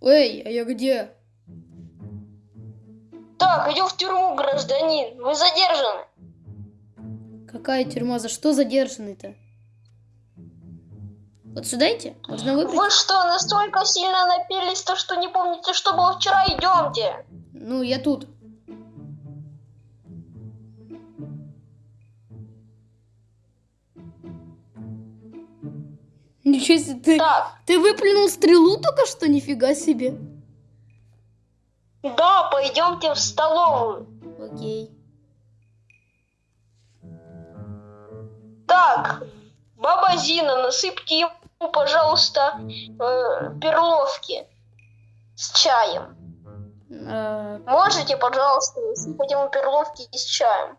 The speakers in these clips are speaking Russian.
Эй, а я где? Так, идем в тюрьму, гражданин. Вы задержаны. Какая тюрьма? За что задержанный-то? Вот сюда идти? Можно выбрать? Вы что, настолько сильно напились, то что не помните, что было вчера? Идемте. Ну, я тут. Ничего себе, ты, Так, ты выплюнул стрелу только что? Нифига себе. да, пойдемте в столовую. Окей. Так, баба Зина, насыпьте ему, пожалуйста, э, перловки с чаем. А, Можете, пожалуйста, насыпать ему перловки с чаем?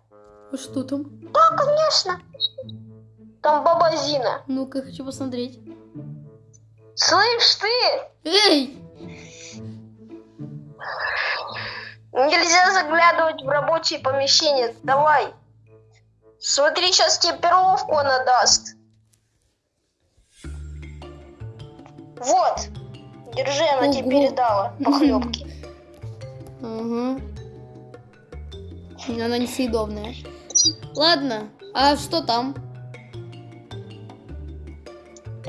а что там? Да, конечно. Там баба Зина. Ну-ка, хочу посмотреть. Слышь ты, Эй! нельзя заглядывать в рабочие помещения. Давай. Смотри, сейчас тебе перловку она даст. Вот. Держи, она тебе Ого. передала похлебки. Угу. Она несъедобная. Ладно, а что там?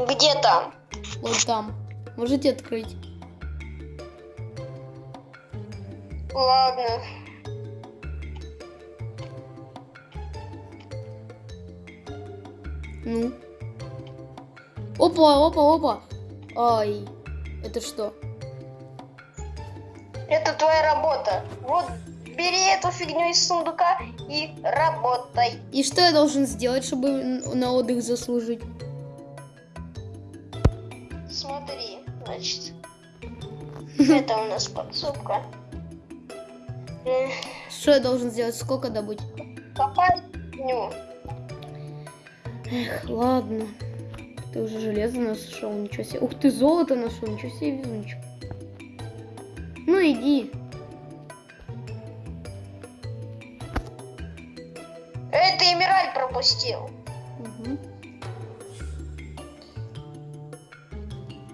Где там? Вот там. Можете открыть? Ладно. Ну. Опа, опа, опа. Ай. Это что? Это твоя работа. Вот, бери эту фигню из сундука и работай. И что я должен сделать, чтобы на отдых заслужить? Это у нас подсобка. Что я должен сделать? Сколько добыть? Копай фигню. Эх, ладно. Ты уже железо нашел, ничего себе. Ух ты, золото нашел, ничего себе, везунчик. Ну иди. Эй, ты Эмираль пропустил. Мгм.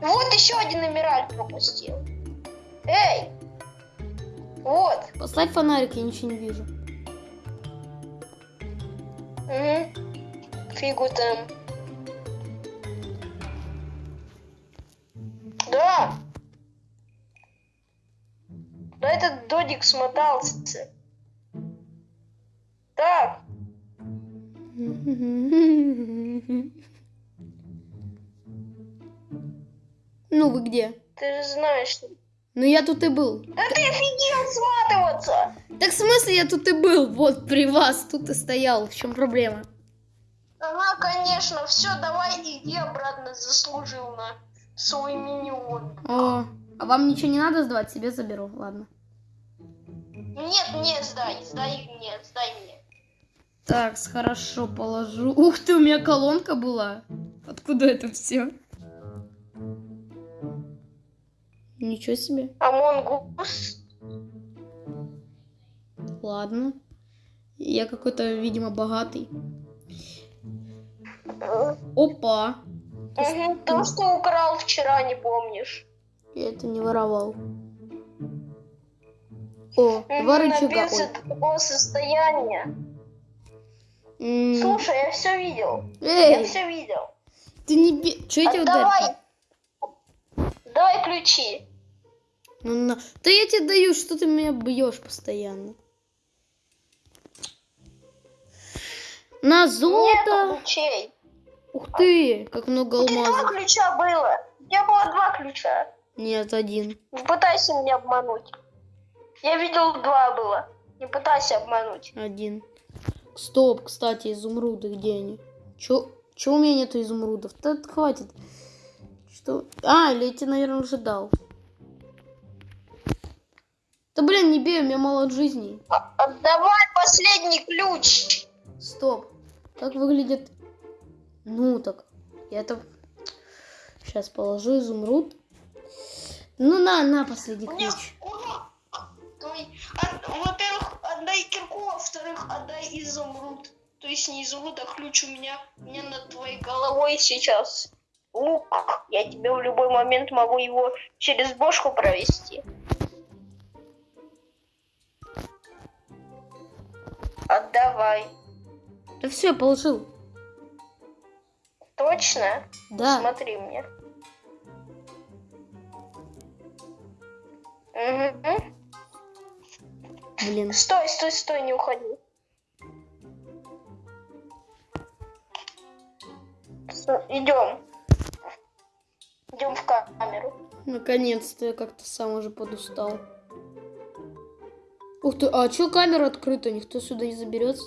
Вот еще один Эмираль пропустил. Эй! Вот. Поставь фонарик, я ничего не вижу. Угу. Фигу там. Да. Да этот додик смотался. Так, Ну вы где? ты же знаешь. Ну я тут и был. Да ты офигел сматываться! Так в смысле я тут и был? Вот при вас тут и стоял. В чем проблема? Ага, конечно, все, давай иди обратно, заслужил на свой миньон. О, а вам ничего не надо сдавать? Себе заберу. Ладно. Нет, нет, сдай, сдай мне, сдай мне. Так, хорошо, положу. Ух ты, у меня колонка была. Откуда это все? Ничего себе. Амонгус. Ладно. Я какой-то, видимо, богатый. Опа. Угу, то, что украл вчера, не помнишь. Я это не воровал. О, два рычага. До такого состояния. М, Слушай, я все видел. Я Эй, все видел. ты не. Че я тебя ударил? Давай ключи. Ну, на. Да я тебе даю, что ты меня бьешь постоянно. На Нет золото. ключей. Ух ты, как много У тебя два алмазов. ключа было. У тебя было два ключа. Нет, один. Не пытайся меня обмануть. Я видел два было. Не пытайся обмануть. Один. Стоп, кстати, изумруды, где они? Чё, чё у меня нету изумрудов? Да хватит. Что? А, или я тебе, наверное, уже дал. Да блин, не бей, у меня мало жизней. А- Отдавай последний ключ. Стоп. Как выглядит... Ну так. Я это... Сейчас положу изумруд. Ну на, на последний ключ. Во-первых, отдай кирку, а во-вторых, отдай изумруд. То есть не изумруд, а ключ у меня, у меня над твоей головой сейчас. лук. Я тебе в любой момент могу его через бошку провести. Отдавай. Да все, положил. Точно? Да. Смотри мне. Мгм. Блин. Стой, стой, стой, не уходи. Идем. Идем в камеру. Наконец-то я как-то сам уже подустал. Ух ты, а чё камера открыта? Никто сюда не заберется?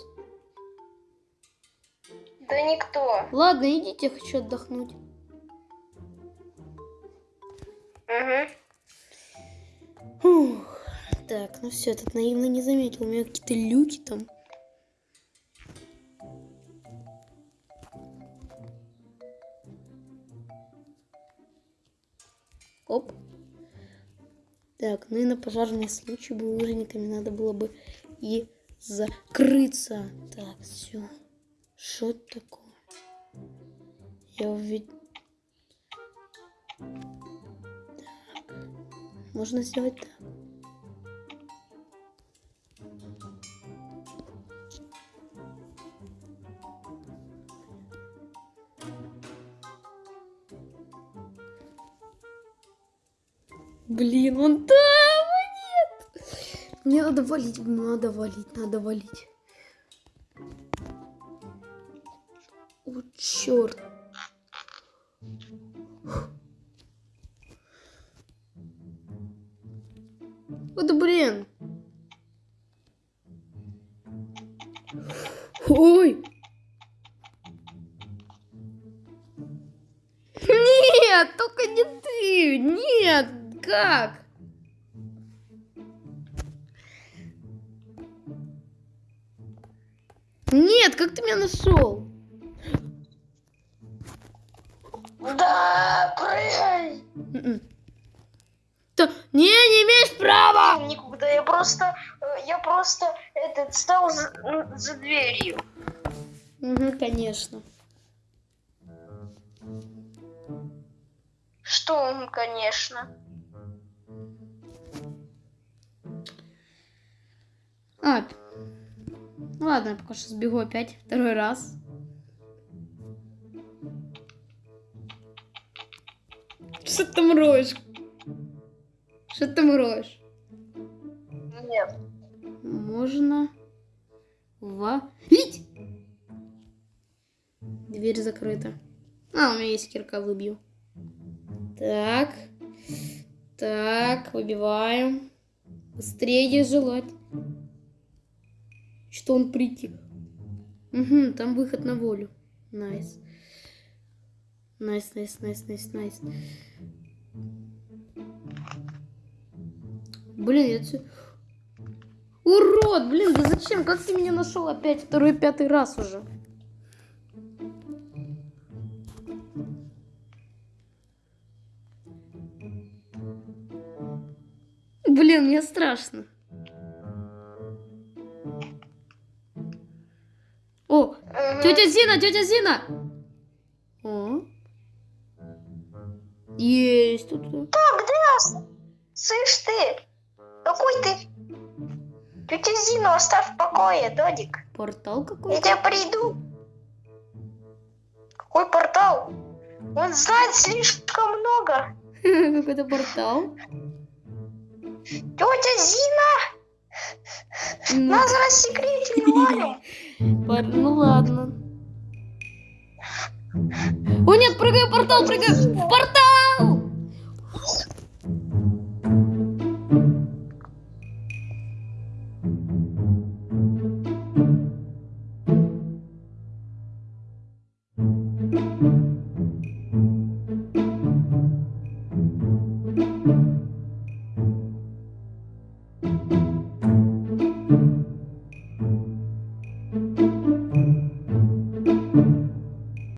Да никто. Ладно, идите, я хочу отдохнуть. Угу. Фух. Так, ну все, этот наивно не заметил. У меня какие-то люки там. Ну и на пожарный случай бы лыжниками надо было бы и закрыться. Так, все. Что такое? Я увидел... Так. Можно сделать так. Блин, он нет. Мне надо валить, надо валить, надо валить. О, черт. Вот блин. Ой. Нет, только не ты. Нет, как? Нет, как ты меня нашел? Да, прыгай. М-м. Да, не, не имеешь права. Никуда. Я просто, э, я просто этот стал за, м, за дверью. Угу, конечно. Что, ну, конечно. А, ладно, я пока что сбегу опять второй раз. Что ты там роешь? Что ты там роешь? Нет. Можно валить. Дверь закрыта. А, у меня есть кирка, выбью. Так. Так, выбиваем. Быстрее желать. Что он прийти? Угу, там выход на волю. Найс. Найс, найс, найс, найс, найс. Блин, я... ц- Урод, блин, да зачем? Как ты меня нашел опять второй, пятый раз уже? Блин, мне страшно. Тетя Зина, тетя Зина! О. Есть тут. Так, да, слышь ты, какой ты? Тетя Зину оставь в покое, Додик. Портал Я какой-то. тебя приду. Какой портал? Он знает слишком много. Какой-то портал. Тетя Зина, Ну, нас рассекретили, пор- ну ладно. О нет, прыгай в портал, прыгай в портал!